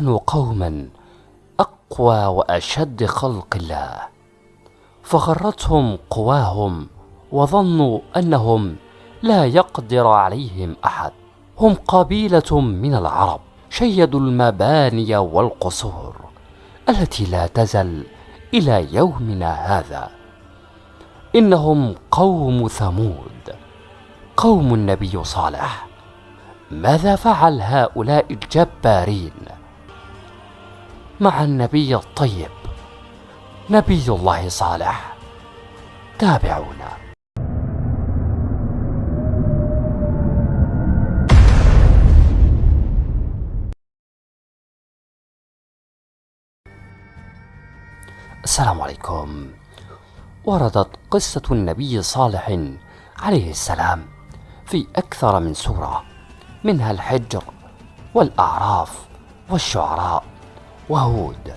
كانوا قوما أقوى وأشد خلق الله فغرتهم قواهم وظنوا أنهم لا يقدر عليهم أحد. هم قبيلة من العرب شيدوا المباني والقصور التي لا تزل إلى يومنا هذا. إنهم قوم ثمود قوم النبي صالح. ماذا فعل هؤلاء الجبارين؟ مع النبي الطيب نبي الله صالح. تابعونا. السلام عليكم. وردت قصة النبي صالح عليه السلام في أكثر من سورة منها الحجر والأعراف والشعراء. وهود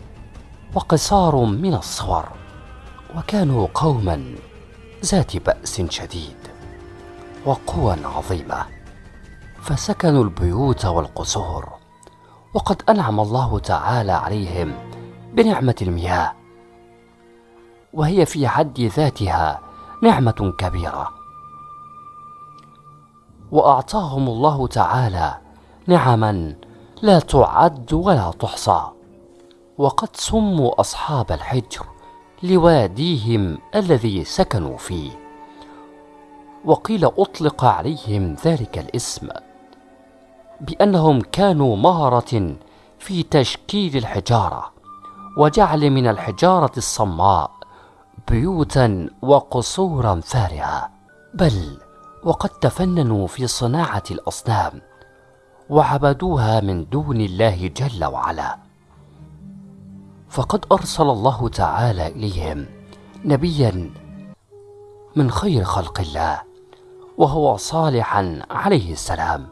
وقصار من الصور وكانوا قوما ذات بأس شديد وقوى عظيمة فسكنوا البيوت والقصور وقد أنعم الله تعالى عليهم بنعمة المياه وهي في حد ذاتها نعمة كبيرة. وأعطاهم الله تعالى نعما لا تعد ولا تحصى. وقد سموا أصحاب الحجر لواديهم الذي سكنوا فيه. وقيل أطلق عليهم ذلك الاسم بأنهم كانوا مهرة في تشكيل الحجارة وجعل من الحجارة الصماء بيوتا وقصورا فارهة بل وقد تفننوا في صناعة الأصنام وعبدوها من دون الله جل وعلا. فقد أرسل الله تعالى إليهم نبيا من خير خلق الله وهو صالحا عليه السلام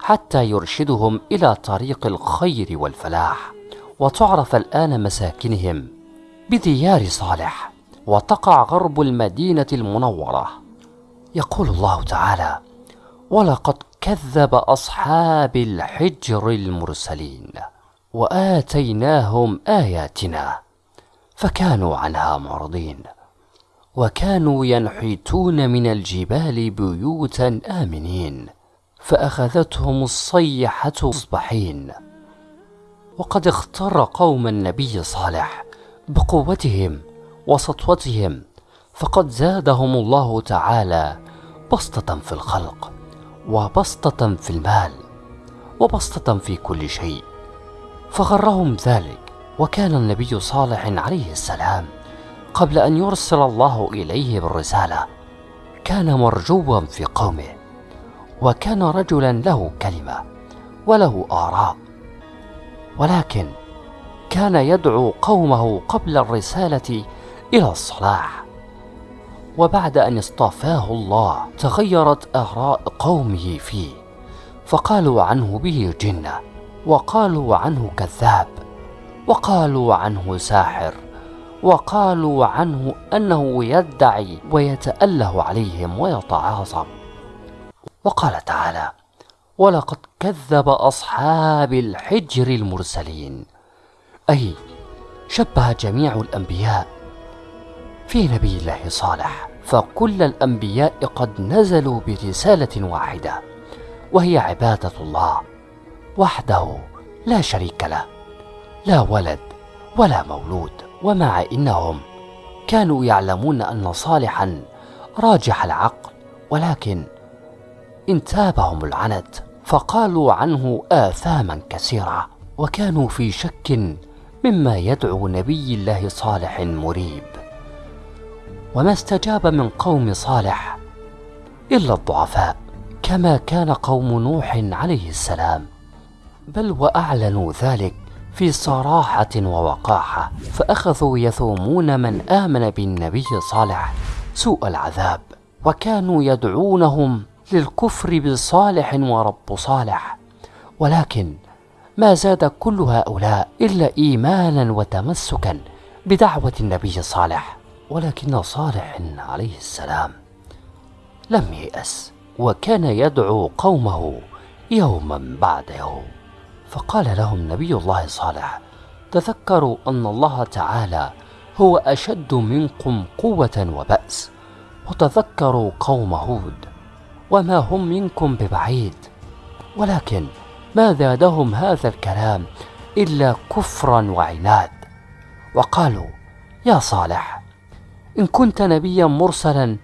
حتى يرشدهم إلى طريق الخير والفلاح وتعرف الآن مساكنهم بديار صالح وتقع غرب المدينة المنورة. يقول الله تعالى ولقد كذب أصحاب الحجر المرسلين وآتيناهم آياتنا فكانوا عنها معرضين. وكانوا ينحتون من الجبال بيوتا آمنين فأخذتهم الصيحة مصبحين. وقد اختار قوم النبي صالح بقوتهم وسطوتهم فقد زادهم الله تعالى بسطة في الخلق وبسطة في المال وبسطة في كل شيء. فغرهم ذلك وكان النبي صالح عليه السلام قبل أن يرسل الله إليه بالرسالة كان مرجوا في قومه وكان رجلا له كلمة وله آراء ولكن كان يدعو قومه قبل الرسالة إلى الصلاح. وبعد أن اصطفاه الله تغيرت آراء قومه فيه فقالوا عنه به جنة. وقالوا عنه كذاب وقالوا عنه ساحر وقالوا عنه أنه يدعي ويتأله عليهم ويتعاظم. وقال تعالى ولقد كذب أصحاب الحجر المرسلين أي شبه جميع الأنبياء في نبي الله صالح فكل الأنبياء قد نزلوا برسالة واحدة وهي عبادة الله. وحده لا شريك له. لا ولد ولا مولود ومع إنهم كانوا يعلمون أن صالحا راجح العقل ولكن انتابهم العنت فقالوا عنه اثاما كثيرة وكانوا في شك مما يدعو نبي الله صالح مريب. وما استجاب من قوم صالح إلا الضعفاء كما كان قوم نوح عليه السلام. بل وأعلنوا ذلك في صراحة ووقاحة فأخذوا يثومون من آمن بالنبي صالح سوء العذاب وكانوا يدعونهم للكفر بصالح ورب صالح. ولكن ما زاد كل هؤلاء إلا إيمانا وتمسكا بدعوة النبي صالح ولكن صالح عليه السلام لم ييأس وكان يدعو قومه يوما بعد يوم فقال لهم نبي الله صالح تذكروا أن الله تعالى هو أشد منكم قوة وبأس وتذكروا قوم هود وما هم منكم ببعيد ولكن ما زادهم هذا الكلام إلا كفرا وعناد. وقالوا يا صالح إن كنت نبيا مرسلا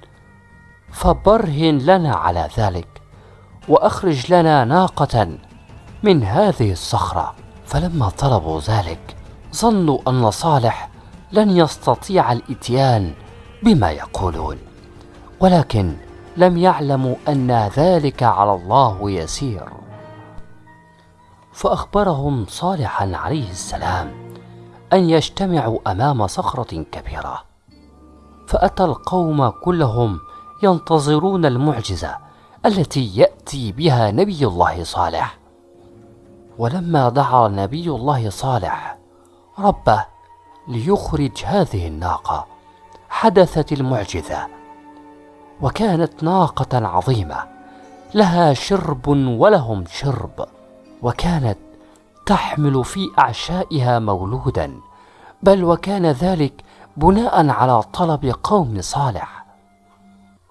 فبرهن لنا على ذلك وأخرج لنا ناقة من هذه الصخرة. فلما طلبوا ذلك ظنوا أن صالح لن يستطيع الإتيان بما يقولون. ولكن لم يعلموا أن ذلك على الله يسير. فأخبرهم صالحا عليه السلام أن يجتمعوا أمام صخرة كبيرة. فأتى القوم كلهم ينتظرون المعجزة التي يأتي بها نبي الله صالح. ولما دعا نبي الله صالح ربه ليخرج هذه الناقة حدثت المعجزة وكانت ناقة عظيمة لها شرب ولهم شرب وكانت تحمل في أعشائها مولودا بل وكان ذلك بناء على طلب قوم صالح.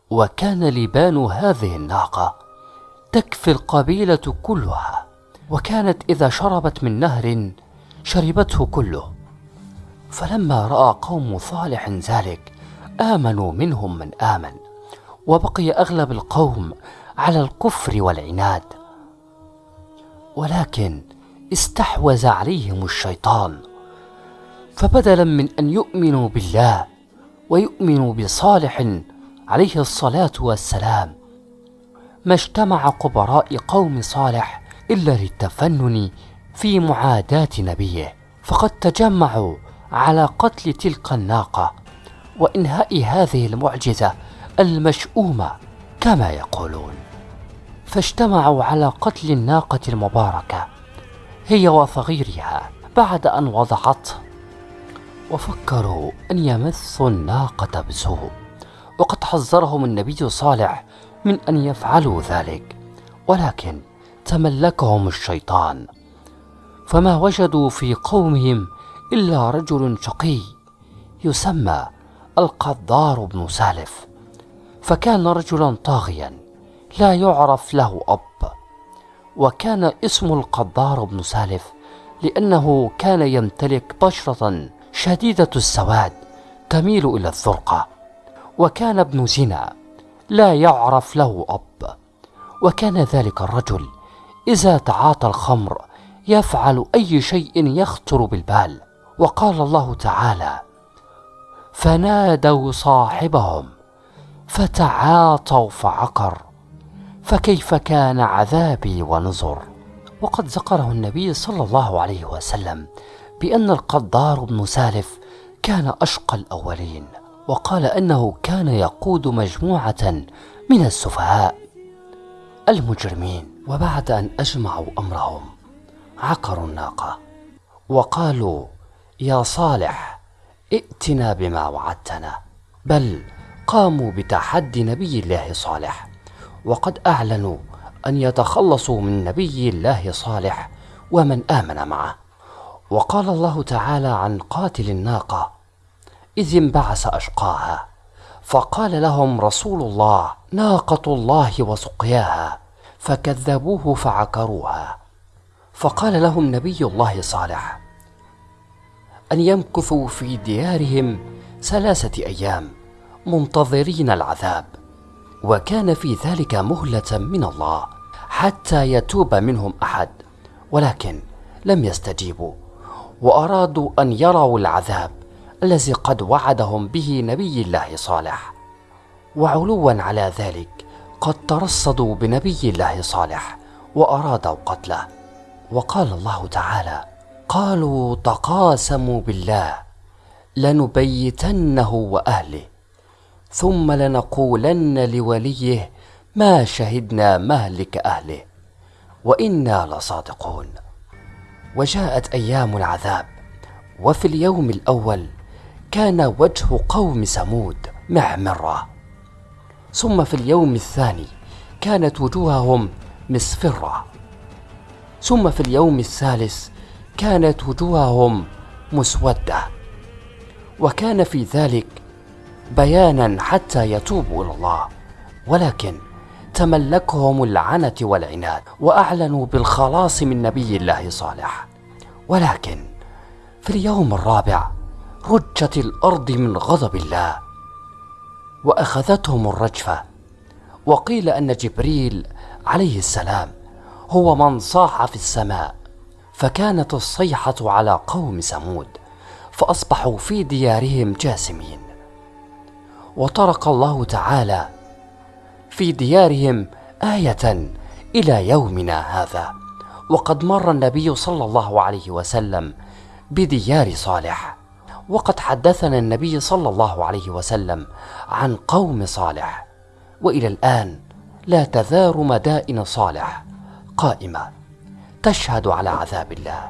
وكان لبان هذه الناقة تكفي القبيلة كلها. وكانت إذا شربت من نهر شربته كله. فلما رأى قوم صالح ذلك آمنوا منهم من آمن وبقي أغلب القوم على الكفر والعناد. ولكن استحوذ عليهم الشيطان فبدلا من أن يؤمنوا بالله ويؤمنوا بصالح عليه الصلاة والسلام ما اجتمع قبراء قوم صالح إلا للتفنن في معاداة نبيه. فقد تجمعوا على قتل تلك الناقة وإنهاء هذه المعجزة المشؤومه كما يقولون. فاجتمعوا على قتل الناقة المباركة هي وصغيرها بعد أن وضعته وفكروا أن يمسوا الناقة بسوء وقد حذرهم النبي صالح من أن يفعلوا ذلك. ولكن تملكهم الشيطان. فما وجدوا في قومهم إلا رجل شقي يسمى القدار بن سالف فكان رجلا طاغيا لا يعرف له أب وكان اسم القدار بن سالف لأنه كان يمتلك بشرة شديدة السواد تميل إلى الزرقه وكان ابن زنا لا يعرف له أب وكان ذلك الرجل إذا تعاطى الخمر يفعل أي شيء يخطر بالبال. وقال الله تعالى فنادوا صاحبهم فتعاطوا فعقر فكيف كان عذابي ونذر؟ وقد ذكره النبي صلى الله عليه وسلم بأن القدار بن سالف كان أشقى الأولين وقال أنه كان يقود مجموعة من السفهاء المجرمين. وبعد أن أجمعوا أمرهم عقروا الناقة وقالوا يا صالح ائتنا بما وعدتنا بل قاموا بتحدي نبي الله صالح وقد أعلنوا أن يتخلصوا من نبي الله صالح ومن آمن معه. وقال الله تعالى عن قاتل الناقة إذ انبعث أشقاها فقال لهم رسول الله ناقة الله وسقياها فكذبوه فعكروها فقال لهم نبي الله صالح أن يمكثوا في ديارهم ثلاثة أيام منتظرين العذاب وكان في ذلك مهلة من الله حتى يتوب منهم أحد ولكن لم يستجيبوا وأرادوا أن يروا العذاب الذي قد وعدهم به نبي الله صالح. وعلوا على ذلك قد ترصدوا بنبي الله صالح وأرادوا قتله. وقال الله تعالى قالوا تقاسموا بالله لنبيتنه وأهله ثم لنقولن لوليه ما شهدنا مهلك أهله وإنا لصادقون وجاءت أيام العذاب وفي اليوم الأول كان وجه قوم ثمود محمره ثم في اليوم الثاني كانت وجوههم مصفره ثم في اليوم الثالث كانت وجوههم مسودة. وكان في ذلك بيانا حتى يتوبوا إلى الله ولكن تملكهم العنة والعناد وأعلنوا بالخلاص من نبي الله صالح. ولكن في اليوم الرابع رجت الأرض من غضب الله وأخذتهم الرجفة. وقيل أن جبريل عليه السلام هو من صاح في السماء فكانت الصيحة على قوم ثمود فأصبحوا في ديارهم جاسمين وطرق الله تعالى في ديارهم آية إلى يومنا هذا. وقد مر النبي صلى الله عليه وسلم بديار صالح. وقد حدثنا النبي صلى الله عليه وسلم عن قوم صالح وإلى الآن لا تزال مدائن صالح قائمة تشهد على عذاب الله.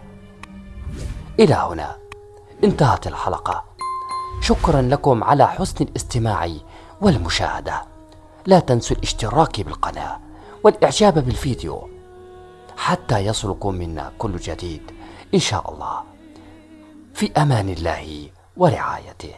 إلى هنا انتهت الحلقة. شكرا لكم على حسن الاستماع والمشاهدة. لا تنسوا الاشتراك بالقناة والإعجاب بالفيديو حتى يصلكم منا كل جديد. إن شاء الله. في أمان الله ورعايته.